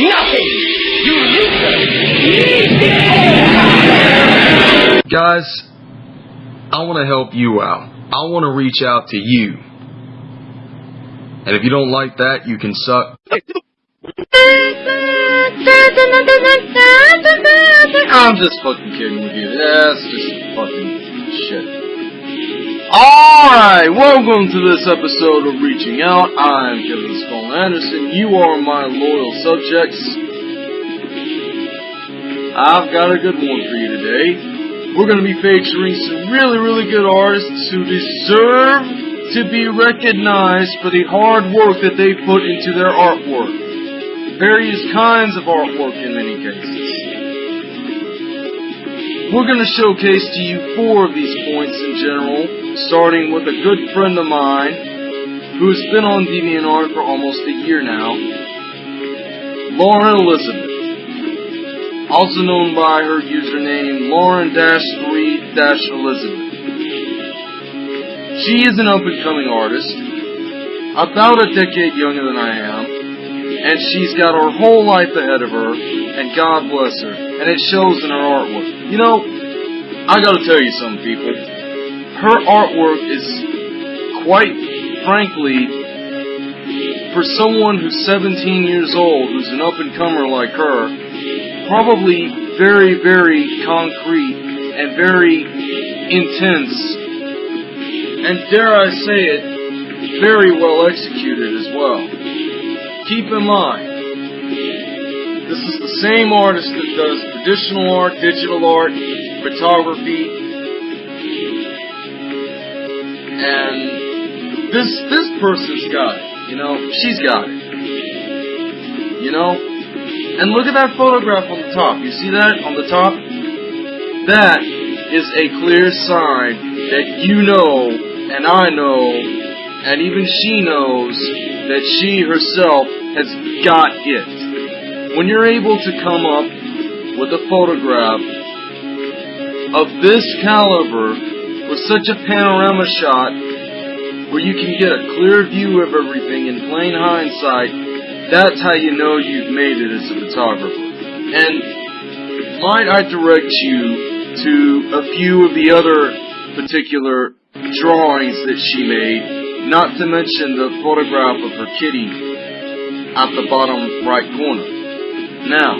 Nothing! You loser! Guys, I want to help you out. I want to reach out to you. And if you don't like that, you can suck. I'm just fucking kidding with you. That's just fucking shit. Alright, welcome to this episode of Reaching Out. I'm Kevin Skull Anderson. You are my loyal subjects. I've got a good one for you today. We're going to be featuring some really, really good artists who deserve to be recognized for the hard work that they put into their artwork. Various kinds of artwork in many cases. We're going to showcase to you four of these points in general, starting with a good friend of mine who's been on DeviantArt for almost a year now, Lauren Elizabeth, also known by her username Lauren-3-Elizabeth. She is an up-and-coming artist, about a decade younger than I am, and she's got her whole life ahead of her, and God bless her, and it shows in her artwork. You know, I gotta tell you something, people. Her artwork is quite frankly, for someone who's 17 years old, who's an up-and-comer like her, probably very, very concrete and very intense, and dare I say it, very well executed as well. Keep in mind, this is the same artist that does traditional art, digital art, photography, and this this person's got it. You know, she's got it. You know, and look at that photograph on the top. You see that on the top? That is a clear sign that you know, and I know, and even she knows that she herself has got it. When you're able to come up with a photograph of this caliber with such a panorama shot where you can get a clear view of everything in plain hindsight, that's how you know you've made it as a photographer. And might I direct you to a few of the other particular drawings that she made, not to mention the photograph of her kitty at the bottom right corner. Now,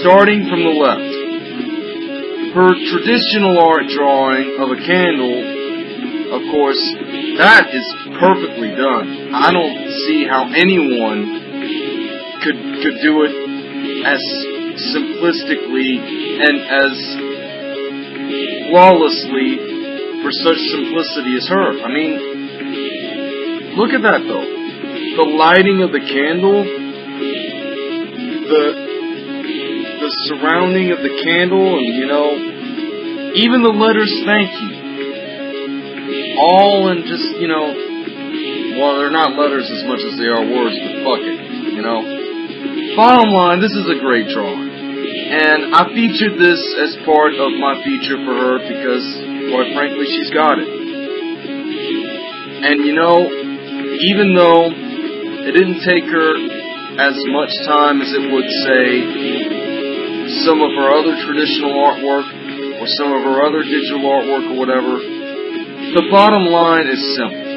starting from the left, her traditional art drawing of a candle of course, that is perfectly done. I don't see how anyone could could do it as simplistically and as flawlessly for such simplicity as her. I mean, look at that though. The lighting of the candle, the surrounding of the candle, and you know, even the letters "Thank you." all in just, you know, well, they're not letters as much as they are words, but fuck it, you know. Bottom line, this is a great drawing. And I featured this as part of my feature for her because, quite frankly, she's got it. And you know, even though it didn't take her as much time as it would say some of her other traditional artwork or some of her other digital artwork or whatever, the bottom line is simple.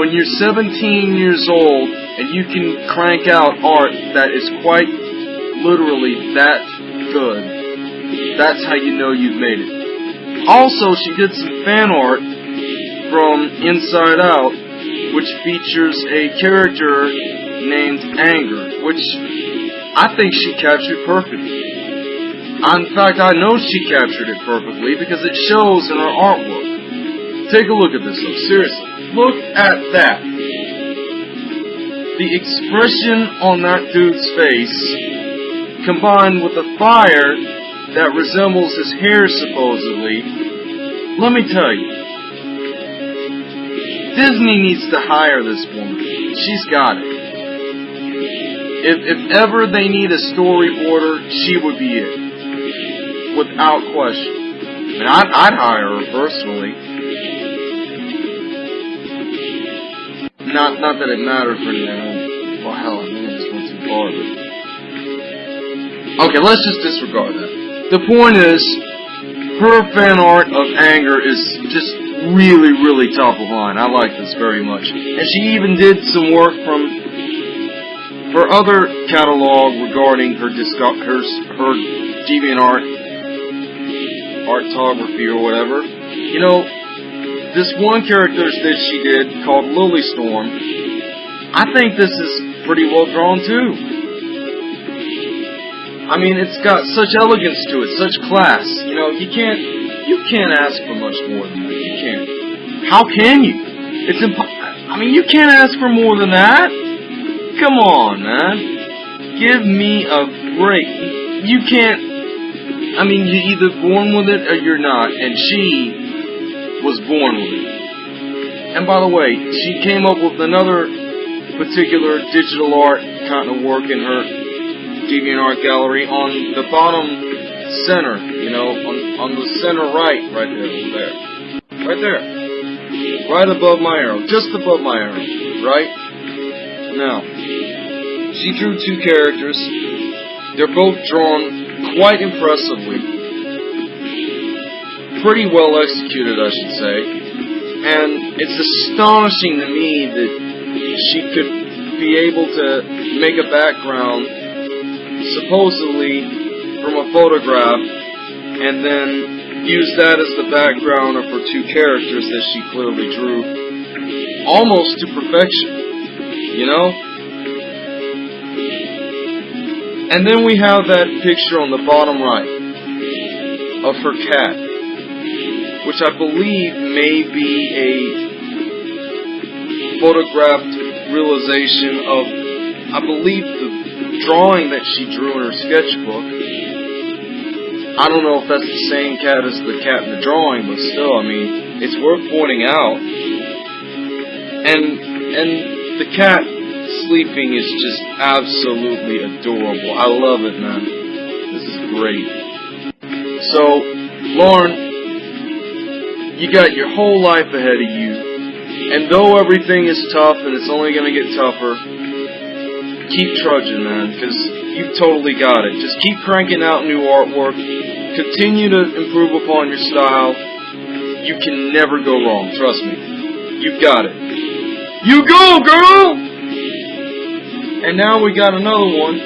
When you're 17 years old and you can crank out art that is quite literally that good, that's how you know you've made it. Also, she did some fan art from Inside Out, which features a character named Anger, which I think she captured it perfectly. In fact, I know she captured it perfectly because it shows in her artwork. Take a look at this though, seriously. Look at that. The expression on that dude's face, combined with the fire that resembles his hair supposedly, let me tell you, Disney needs to hire this woman. She's got it. If, if ever they need a story storyboarder, she would be it. Without question. I mean, I'd, I'd hire her personally. Not, not that it mattered for now. Well, hell, I mean, I just went too of it. Okay, let's just disregard that. The point is, her fan art of anger is just really, really top of line. I like this very much. And she even did some work from her other catalog regarding her disco- her her DeviantArt artography or whatever. You know, this one character that she did called Lily Storm, I think this is pretty well drawn too. I mean, it's got such elegance to it, such class. You know, you can't you can't ask for much more than that. You can't. How can you? It's impo- I mean, you can't ask for more than that. Come on, man. Give me a break. You can't. I mean, you're either born with it or you're not, and she was born with it. And by the way, she came up with another particular digital art kind of work in her DeviantArt gallery on the bottom center, you know, on, on the center right, right there, there. Right there. Right above my arrow, just above my arrow, right? Now, she drew two characters. They're both drawn quite impressively. Pretty well executed, I should say. And it's astonishing to me that she could be able to make a background supposedly from a photograph and then use that as the background of her two characters that she clearly drew almost to perfection. You know? And then we have that picture on the bottom right of her cat, which I believe may be a photographed realization of, I believe, the drawing that she drew in her sketchbook. I don't know if that's the same cat as the cat in the drawing, but still, I mean, it's worth pointing out. And and the cat sleeping is just absolutely adorable. I love it, man. This is great. So, Lauren, you got your whole life ahead of you. And though everything is tough and it's only going to get tougher, keep trudging, man, because you've totally got it. Just keep cranking out new artwork. Continue to improve upon your style. You can never go wrong. Trust me. You've got it. You go, girl! And now we got another one.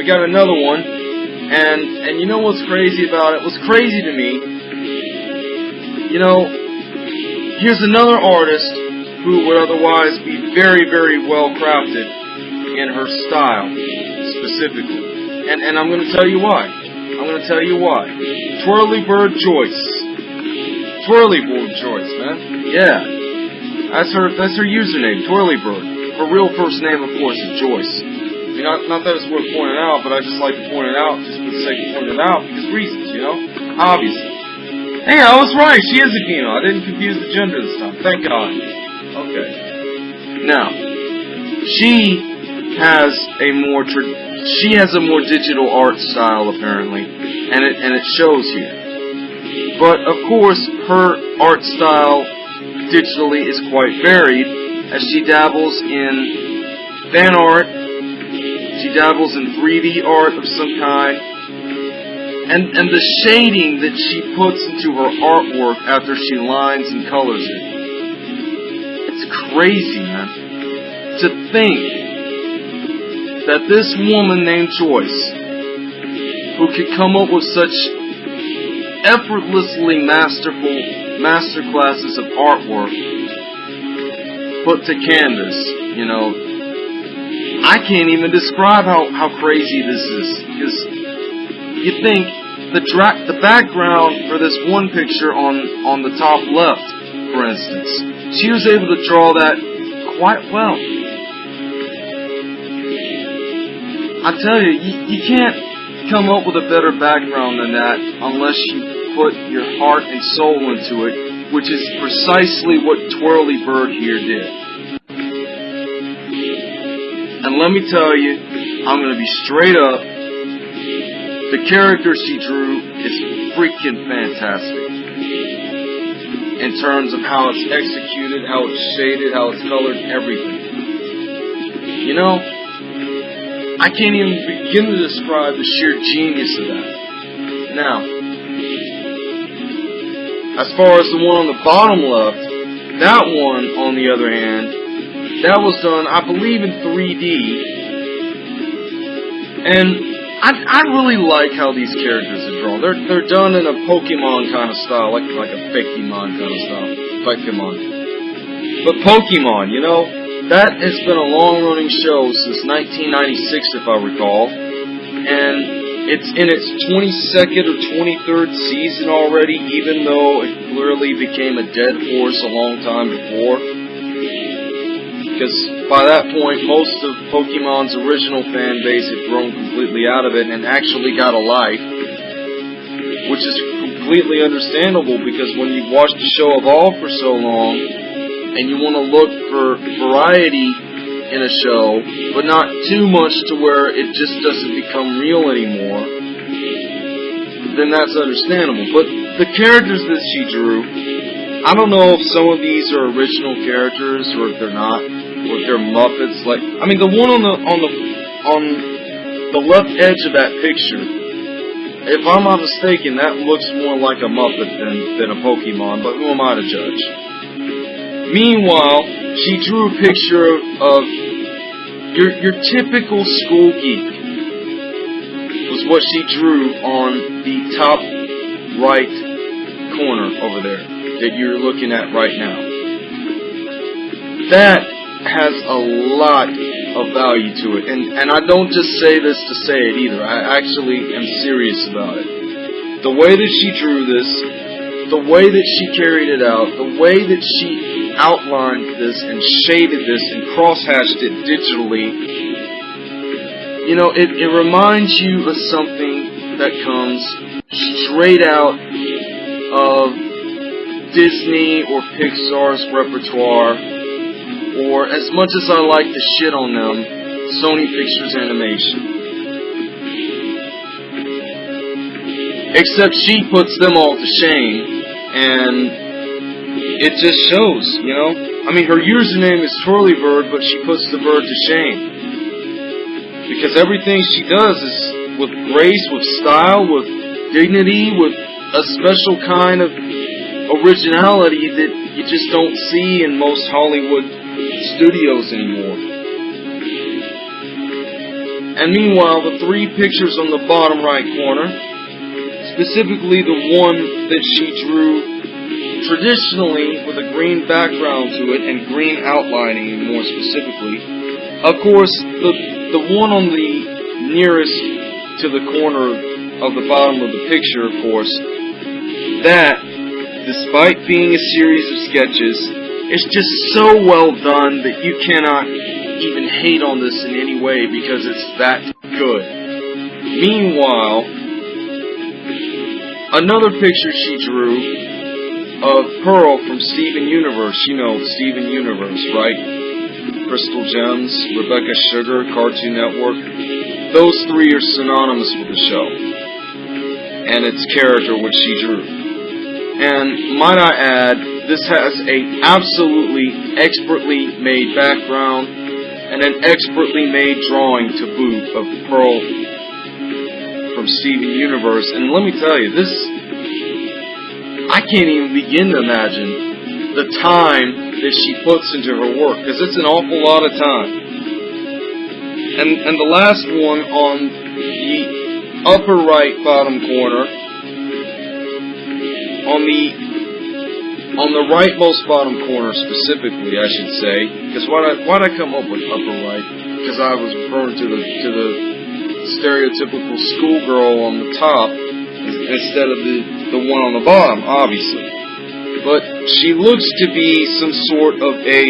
We got another one. And and you know what's crazy about it? What's crazy to me, you know, here's another artist who would otherwise be very, very well crafted in her style, specifically. And and I'm gonna tell you why. I'm gonna tell you why. Twirly Bird Joyce. Twirly Bird Joyce, man. Yeah. That's her that's her username, Twirly Bird. Her real first name, of course, is Joyce. I mean, not, that it's worth pointing out, but I just like to point it out just for the sake of pointing it out because reasons, you know? Obviously. Hey, I was right. She is a female. I didn't confuse the gender this time. Thank God. Okay. Now, she has a more she has a more digital art style apparently, and it and it shows here. But of course, her art style digitally is quite varied as she dabbles in fan art, she dabbles in 3D art of some kind, and and the shading that she puts into her artwork after she lines and colors it. It's crazy, man. To think that this woman named Joyce, who could come up with such effortlessly masterful masterclasses of artwork put to canvas, you know, I can't even describe how, how crazy this is. Because you think the dra- the background for this one picture on, on the top left, for instance, she was able to draw that quite well. I tell you, you, you can't come up with a better background than that unless you put your heart and soul into it, which is precisely what Twirly Bird here did. And let me tell you, I'm going to be straight up. The character she drew is freaking fantastic. In terms of how it's executed, how it's shaded, how it's colored, everything. You know, I can't even begin to describe the sheer genius of that. Now, as far as the one on the bottom left, that one, on the other hand, that was done, I believe, in 3D. And I, I really like how these characters are drawn. They're they're done in a Pokemon kind of style, like like a Pokemon kind of style, Pokemon. But Pokemon, you know, that has been a long-running show since 1996, if I recall, and it's in its 22nd or 23rd season already, even though it clearly became a dead horse a long time before. Because by that point, most of Pokemon's original fan base had grown completely out of it and actually got a life. Which is completely understandable because when you've watched the show evolve for so long, and you want to look for variety in a show, but not too much to where it just doesn't become real anymore, then that's understandable. But the characters that she drew, I don't know if some of these are original characters or if they're not, or if they're Muppets. Like, I mean, the one on the on the on the left edge of that picture, if I'm not mistaken, that looks more like a Muppet than than a Pokemon. But who am I to judge? Meanwhile, she drew a picture of, of your your typical school geek. Was what she drew on the top right corner over there that you're looking at right now. That has a lot of value to it, and and I don't just say this to say it either. I actually am serious about it. The way that she drew this, the way that she carried it out, the way that she outlined this and shaded this and crosshatched it digitally, you know, it, it reminds you of something that comes straight out of Disney or Pixar's repertoire, or as much as I like to shit on them, Sony Pictures Animation. Except she puts them all to shame, and it just shows, you know? I mean, her username is Twirlybird, but she puts the bird to shame. Because everything she does is with grace, with style, with dignity, with a special kind of originality that you just don't see in most Hollywood studios anymore. And meanwhile, the three pictures on the bottom right corner, specifically the one that she drew traditionally with a green background to it and green outlining more specifically. Of course, the the one on the nearest to the corner of the bottom of the picture, of course, that, despite being a series of sketches, is just so well done that you cannot even hate on this in any way because it's that good. Meanwhile, another picture she drew of Pearl from Steven Universe. You know Steven Universe, right? Crystal Gems, Rebecca Sugar, Cartoon Network. Those three are synonymous with the show and its character which she drew. And might I add, this has a absolutely expertly made background and an expertly made drawing to boot of Pearl from Steven Universe. And let me tell you, this I can't even begin to imagine the time that she puts into her work because it's an awful lot of time. And and the last one on the upper right bottom corner on the on the rightmost bottom corner specifically, I should say, because why I why I come up with upper right? Because I was referring to the to the stereotypical schoolgirl on the top instead of the the one on the bottom, obviously. But she looks to be some sort of a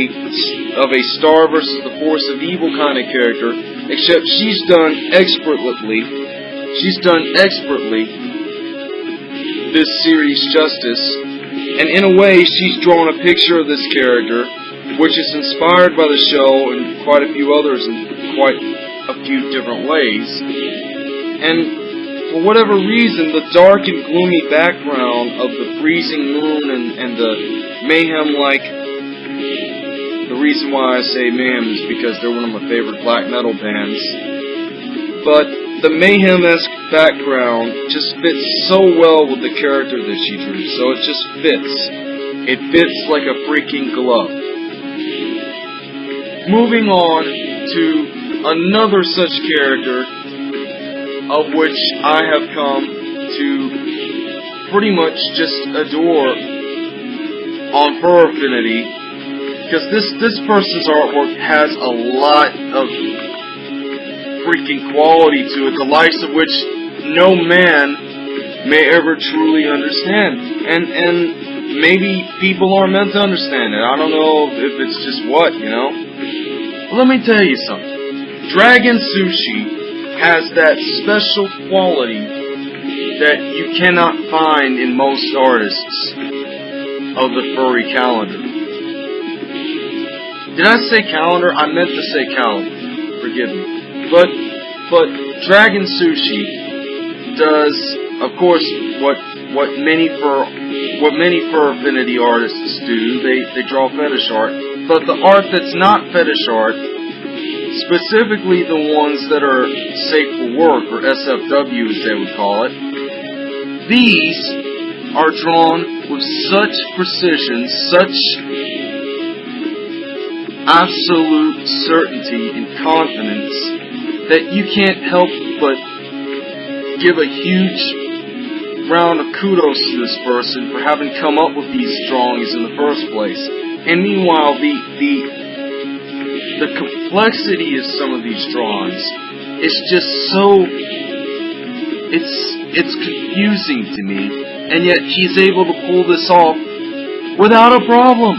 of a star versus the force of evil kind of character, except she's done expertly. She's done expertly this series justice, and in a way, she's drawn a picture of this character, which is inspired by the show and quite a few others in quite a few different ways. And for whatever reason, the dark and gloomy background of the freezing moon and, and the mayhem like. The reason why I say mayhem is because they're one of my favorite black metal bands. but the mayhem-esque background just fits so well with the character that she drew. So it just fits. It fits like a freaking glove. Moving on to another such character of which I have come to pretty much just adore on Fur Affinity because this this person's artwork has a lot of freaking quality to it, the likes of which no man may ever truly understand. And and maybe people aren't meant to understand it. I don't know if it's just what, you know. Well, let me tell you something. Dragon Sushi has that special quality that you cannot find in most artists of the furry calendar. Did I say calendar? I meant to say calendar. Forgive me. But but Dragon Sushi does, of course, what what many fur what many fur affinity artists do. They they draw fetish art, but the art that's not fetish art, specifically the ones that are safe for work or SFW as they would call it, these are drawn with such precision, such absolute certainty and confidence that you can't help but give a huge round of kudos to this person for having come up with these drawings in the first place. And meanwhile, the the the complexity of some of these drawings is just so it's it's confusing to me, and yet he's able to pull this off without a problem.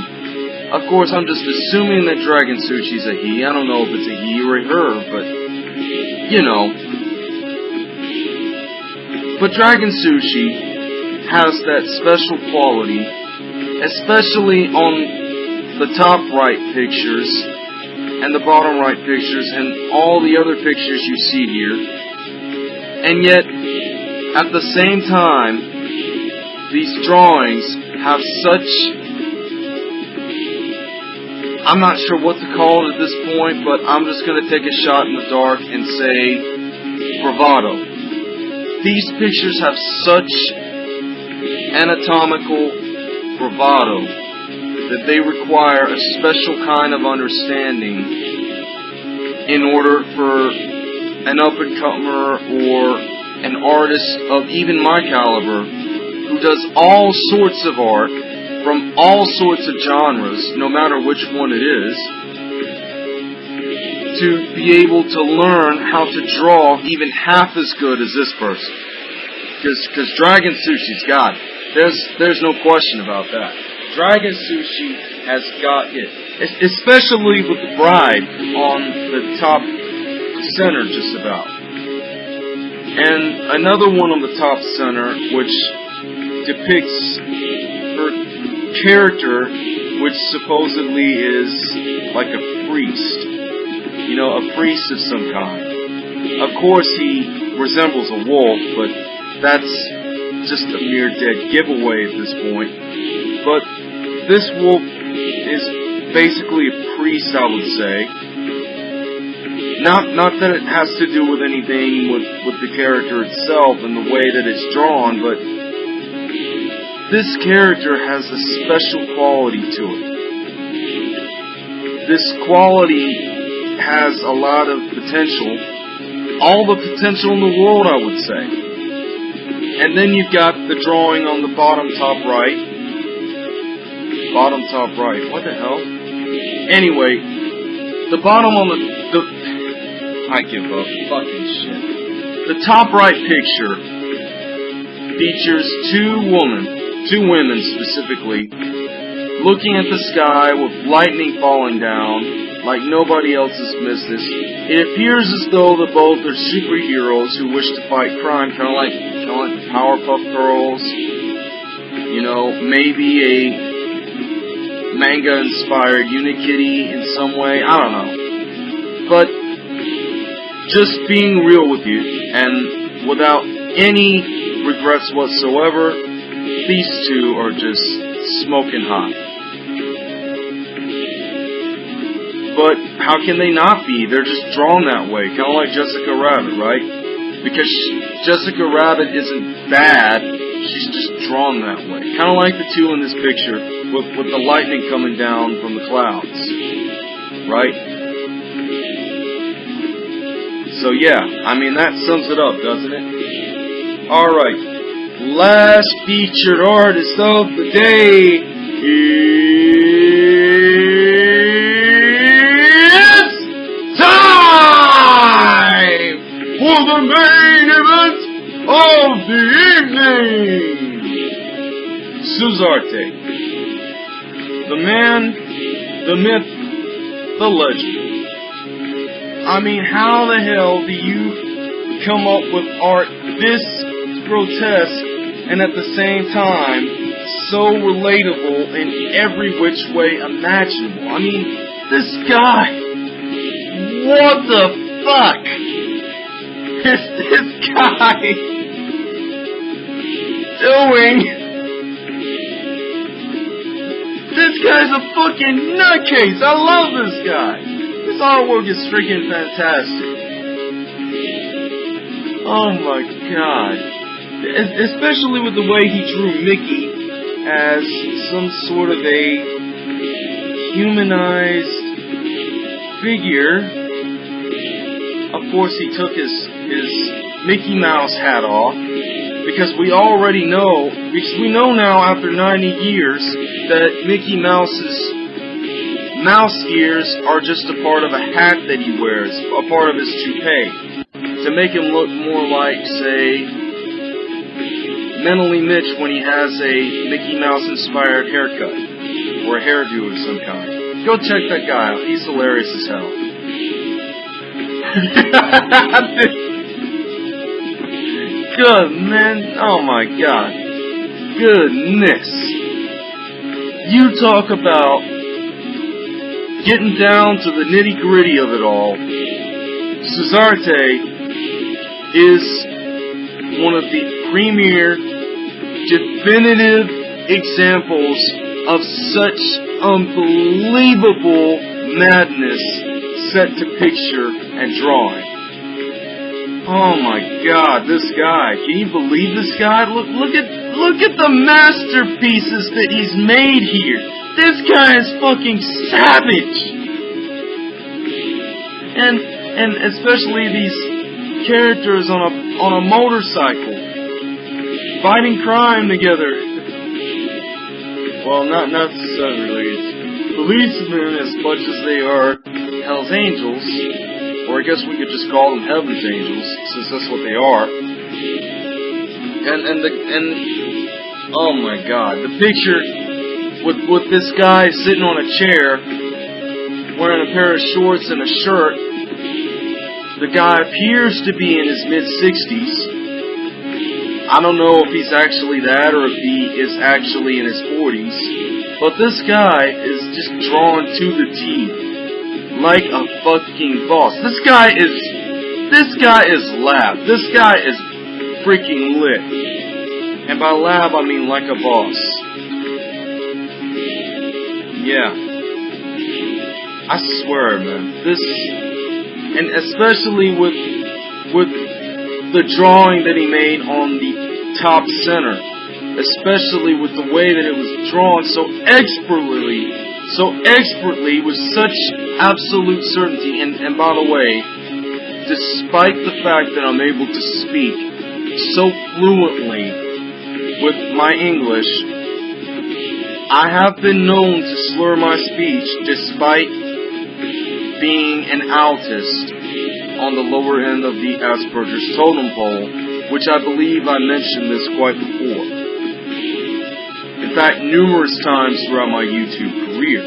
Of course, I'm just assuming that Dragon Sushi's a he. I don't know if it's a he or a her, but you know. But Dragon Sushi has that special quality, especially on the top right pictures and the bottom right pictures and all the other pictures you see here. And yet, at the same time, these drawings have such I'm not sure what to call it at this point, but I'm just going to take a shot in the dark and say bravado. These pictures have such anatomical bravado that they require a special kind of understanding in order for an up-and-comer or an artist of even my caliber who does all sorts of art from all sorts of genres, no matter which one it is, to be able to learn how to draw even half as good as this person. Because Dragon Sushi's got it. There's, there's no question about that. Dragon Sushi has got it. Especially with the bride on the top center, just about. And another one on the top center, which depicts her character, which supposedly is like a priest. You know, a priest of some kind. Of course, he resembles a wolf, but that's just a mere dead giveaway at this point. But this wolf is basically a priest, I would say. Not not that it has to do with anything with, with the character itself and the way that it's drawn, but this character has a special quality to it. This quality has a lot of potential. All the potential in the world, I would say. And then you've got the drawing on the bottom top right. Bottom top right. What the hell? Anyway, the bottom on the, the I give up. Fucking shit. The top right picture features two women, two women specifically, looking at the sky with lightning falling down like nobody else's business. It appears as though the both are superheroes who wish to fight crime, kind of like, kind of like Powerpuff Girls. You know, maybe a manga-inspired Unikitty in some way. I don't know. But just being real with you, and without any regrets whatsoever, these two are just smoking hot. But how can they not be? They're just drawn that way, kind of like Jessica Rabbit, right? Because Jessica Rabbit isn't bad, she's just drawn that way. Kind of like the two in this picture, with, with the lightning coming down from the clouds, right? So yeah, I mean that sums it up, doesn't it? Alright, last featured artist of the day is time for the main event of the evening. Suzarte, man, the myth, the legend. I mean, how the hell do you come up with art this grotesque and at the same time so relatable in every which way imaginable? I mean, this guy, what the fuck is this guy doing? This guy's a fucking nutcase. I love this guy. This artwork is freaking fantastic. Oh my god. Especially with the way he drew Mickey as some sort of a humanized figure. Of course, he took his, his Mickey Mouse hat off because we already know, because we know now after 90 years that Mickey Mouse's mouse ears are just a part of a hat that he wears, a part of his toupee, to make him look more like, say, Mentally Mitch when he has a Mickey Mouse inspired haircut, or a hairdo of some kind. Go check that guy out, he's hilarious as hell. Good man, oh my god. Goodness. You talk about getting down to the nitty gritty of it all. Cesarte is one of the premier, definitive examples of such unbelievable madness set to picture and drawing. Oh my god, this guy. Can you believe this guy? Look look at look at the masterpieces that he's made here. This guy is fucking savage. And and especially these characters on a on a motorcycle fighting crime together. Well, not necessarily policemen as much as they are Hell's Angels, or I guess we could just call them Heaven's Angels, since that's what they are. And and the and oh my God, the picture with with this guy sitting on a chair, wearing a pair of shorts and a shirt. The guy appears to be in his mid sixties. I don't know if he's actually that or if he is actually in his 40s. But this guy is just drawn to the T. Like a fucking boss. This guy is. This guy is lab. This guy is freaking lit. And by lab, I mean like a boss. Yeah. I swear, man. This. And especially with. With the drawing that he made on the top center, especially with the way that it was drawn so expertly, so expertly with such absolute certainty. And, and by the way, despite the fact that I'm able to speak so fluently with my English, I have been known to slur my speech despite being an autist on the lower end of the Asperger's totem pole, which I believe I mentioned this quite before. In fact, numerous times throughout my YouTube career.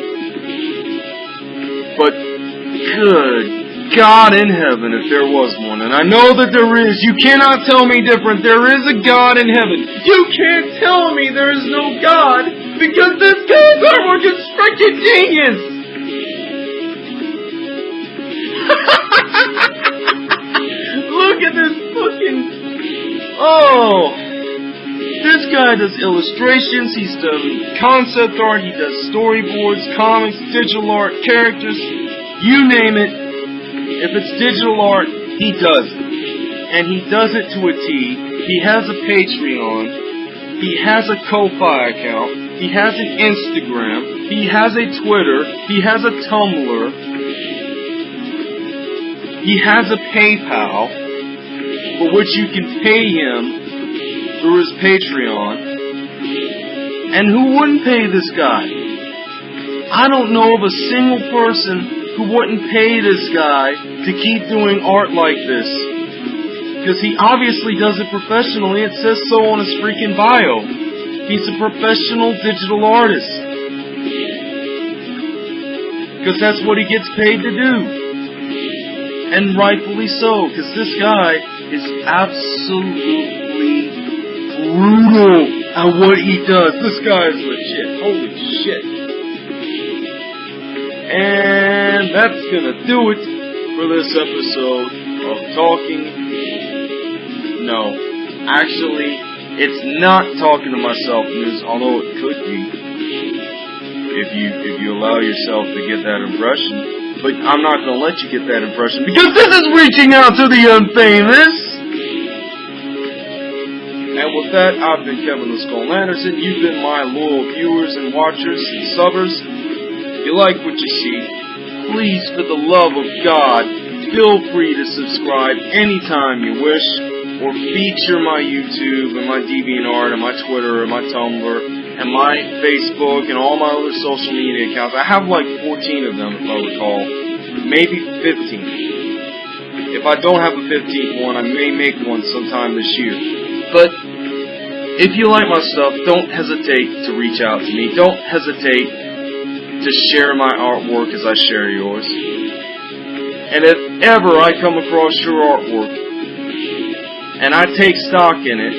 But good God in heaven if there was one, and I know that there is. You cannot tell me different. There is a God in heaven. You can't tell me there is no God because this artwork is freaking genius. Look at this fucking. Oh! This guy does illustrations, he's done concept art, he does storyboards, comics, digital art, characters. You name it. If it's digital art, he does it. And he does it to a T. He has a Patreon. He has a Ko-Fi account. He has an Instagram. He has a Twitter. He has a Tumblr. He has a PayPal for which you can pay him through his Patreon. And who wouldn't pay this guy? I don't know of a single person who wouldn't pay this guy to keep doing art like this. Because he obviously does it professionally. It says so on his freaking bio. He's a professional digital artist. Because that's what he gets paid to do. And rightfully so, because this guy is absolutely brutal at what he does. This guy is legit. Holy shit. And that's gonna do it for this episode of Talking. No, actually, it's not talking to myself news, although it could be if you if you allow yourself to get that impression. But I'm not gonna let you get that impression because this is reaching out to the unfamous. And with that, I've been Kevin the Skull Anderson. You've been my loyal viewers and watchers and subbers. You like what you see, please, for the love of God, feel free to subscribe anytime you wish, or feature my YouTube and my DeviantArt and my Twitter and my Tumblr and my Facebook and all my other social media accounts. I have like 14 of them, if I recall. Maybe 15. If I don't have a 15th one, I may make one sometime this year. But if you like my stuff, don't hesitate to reach out to me. Don't hesitate to share my artwork as I share yours. And if ever I come across your artwork and I take stock in it,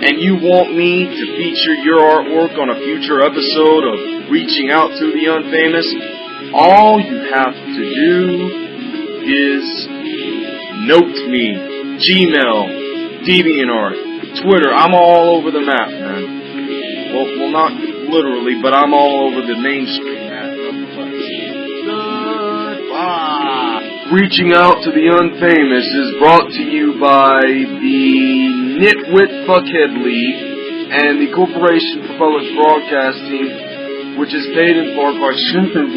and you want me to feature your artwork on a future episode of Reaching Out to the Unfamous, all you have to do is note me. Gmail, DeviantArt, Twitter, I'm all over the map, man. Well, well, not literally, but I'm all over the mainstream. Goodbye. Reaching out to the unfamous is brought to you by the Nitwit Fuckhead League and the Corporation for Public Broadcasting, which is paid in part by Shrimping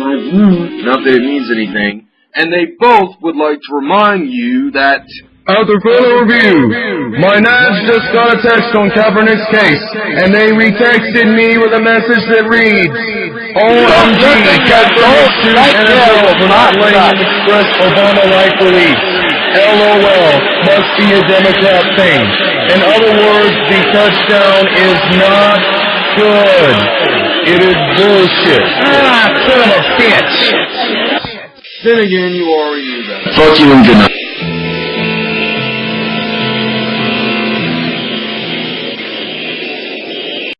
Not that it means anything. And they both would like to remind you that After further review, my Nash just got a text on Kaepernick's case, and they retexted me with a message that reads, OMG, Kaepernick sued NFL for not letting him express Obama-like beliefs. LOL, must be a Democrat thing. In other words, the touchdown is not good. It is bullshit. Ah, son of a bitch. then again you are knew that. Fuck you and good night.